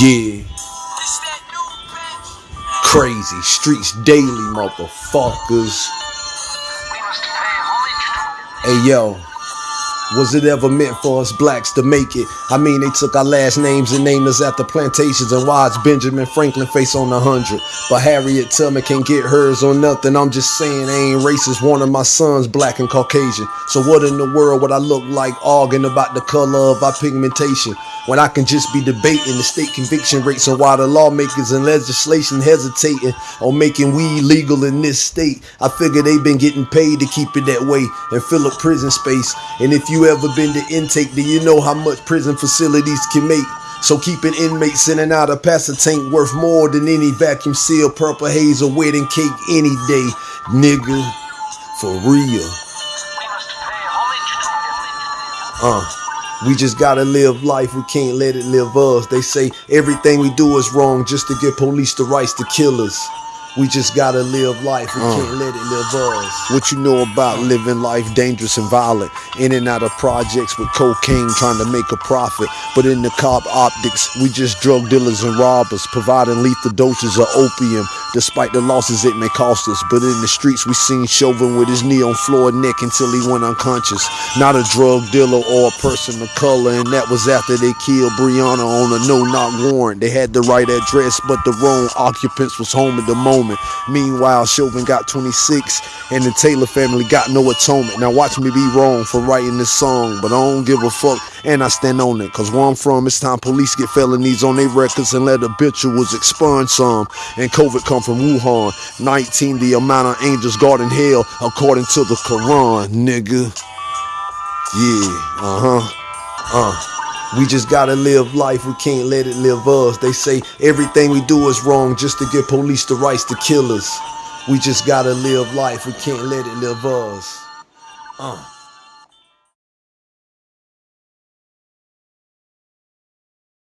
Yeah. Crazy streets daily, motherfuckers. Hey yo, was it ever meant for us blacks to make it? I mean, they took our last names and named us after plantations and watched Benjamin Franklin face on a hundred. But Harriet Tubman can't get hers on nothing. I'm just saying, I ain't racist. One of my sons, black and Caucasian. So what in the world would I look like arguing about the color of our pigmentation? When I can just be debating the state conviction rates and why the lawmakers and legislation hesitating on making weed legal in this state. I figure they've been getting paid to keep it that way and fill up prison space. And if you ever been to intake, do you know how much prison facilities can make? So keeping inmates in and out of Pastor tank worth more than any vacuum seal, purple haze, or wedding cake any day, nigga. For real. Uh. We just gotta live life, we can't let it live us. They say everything we do is wrong just to give police the rights to kill us. We just gotta live life, we uh. can't let it live us. What you know about living life dangerous and violent? In and out of projects with cocaine trying to make a profit. But in the cop optics, we just drug dealers and robbers, providing lethal doses of opium, despite the losses it may cost us. But in the streets, we seen Chauvin with his knee on Floyd neck until he went unconscious. Not a drug dealer or a person of color, and that was after they killed Breonna on a no-knock warrant. They had the right address, but the wrong occupants was home at the moment. Meanwhile, Chauvin got 26, and the Taylor family got no atonement. Now watch me be wrong for writing this song, but I don't give a fuck, and I stand on it. Cause where I'm from, it's time police get felonies on their records and let was expunge some. And COVID come from Wuhan. 19, the amount of angels guarding hell, according to the Quran, nigga. Yeah, uh-huh. Uh. We just gotta live life, we can't let it live us. They say everything we do is wrong just to give police the rights to kill us. We just gotta live life, we can't let it live us. Uh.